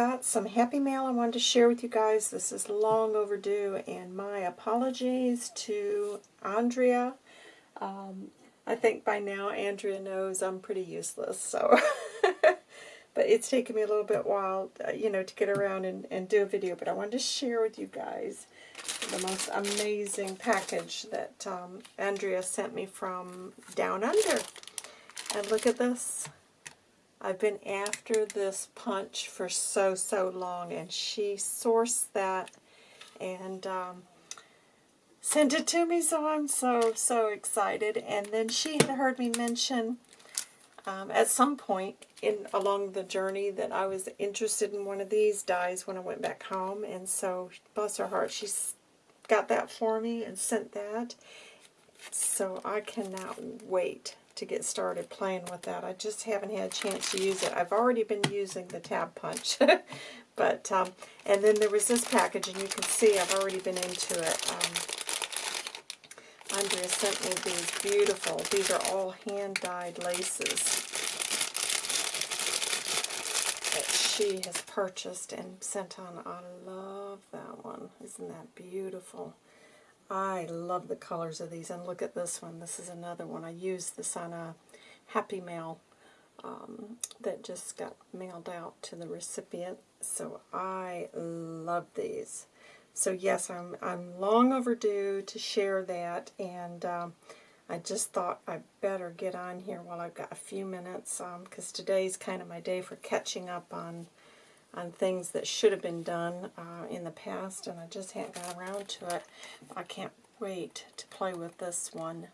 got some happy mail I wanted to share with you guys. This is long overdue, and my apologies to Andrea. Um, I think by now Andrea knows I'm pretty useless, so... but it's taken me a little bit while, uh, you know, to get around and, and do a video. But I wanted to share with you guys the most amazing package that um, Andrea sent me from Down Under. And look at this. I've been after this punch for so, so long, and she sourced that and um, sent it to me, so I'm so, so excited. And then she had heard me mention um, at some point in along the journey that I was interested in one of these dies when I went back home, and so, bless her heart, she's got that for me and sent that. So I cannot wait to get started playing with that. I just haven't had a chance to use it. I've already been using the tab punch. but um, And then there was this package, and you can see I've already been into it. Um, Andrea sent me these beautiful, these are all hand-dyed laces that she has purchased and sent on. I love that one. Isn't that beautiful? I love the colors of these. And look at this one. This is another one. I used this on a Happy Mail um, that just got mailed out to the recipient. So I love these. So yes, I'm, I'm long overdue to share that. And um, I just thought I better get on here while I've got a few minutes. Because um, today's kind of my day for catching up on on things that should have been done uh, in the past, and I just haven't got around to it. I can't wait to play with this one.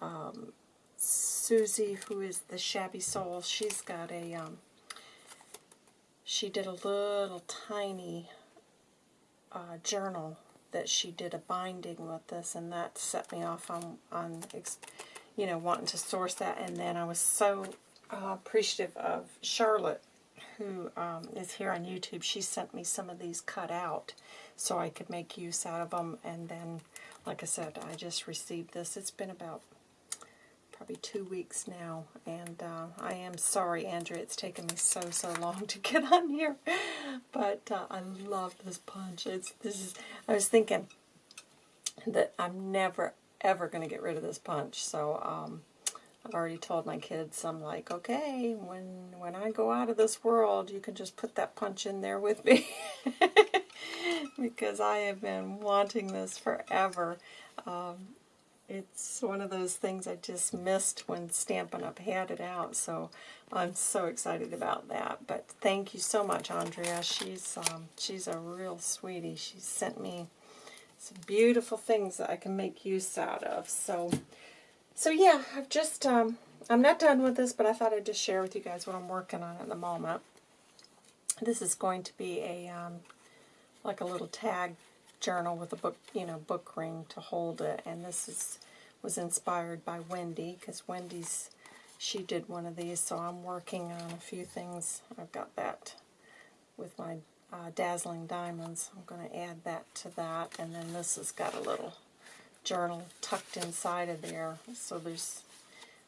Um, Susie, who is the Shabby Soul, she's got a, um, she did a little tiny uh, journal that she did a binding with this, and that set me off on, on you know, wanting to source that. And then I was so uh, appreciative of Charlotte who um, is here on YouTube, she sent me some of these cut out so I could make use out of them. And then, like I said, I just received this. It's been about probably two weeks now. And uh, I am sorry, Andrea, it's taken me so, so long to get on here. But uh, I love this punch. It's this is. I was thinking that I'm never, ever going to get rid of this punch. So, um, I've already told my kids, I'm like, okay, when, when I go out of this world, you can just put that punch in there with me. because I have been wanting this forever. Um, it's one of those things I just missed when Stampin' Up! had it out, so I'm so excited about that. But thank you so much, Andrea. She's, um, she's a real sweetie. She sent me some beautiful things that I can make use out of. So so yeah, I've just, um, I'm not done with this, but I thought I'd just share with you guys what I'm working on at the moment. This is going to be a, um, like a little tag journal with a book, you know, book ring to hold it. And this is was inspired by Wendy, because Wendy's, she did one of these, so I'm working on a few things. I've got that with my uh, Dazzling Diamonds. I'm going to add that to that. And then this has got a little journal tucked inside of there. So there's,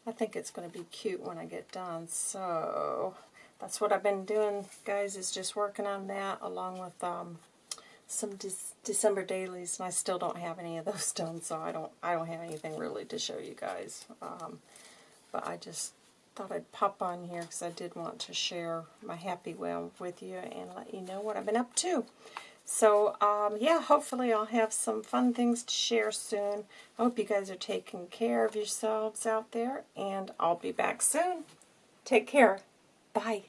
I think it's going to be cute when I get done. So that's what I've been doing, guys, is just working on that along with um, some De December dailies, and I still don't have any of those done, so I don't I don't have anything really to show you guys. Um, but I just thought I'd pop on here because I did want to share my happy well with you and let you know what I've been up to. So, um, yeah, hopefully I'll have some fun things to share soon. I hope you guys are taking care of yourselves out there, and I'll be back soon. Take care. Bye.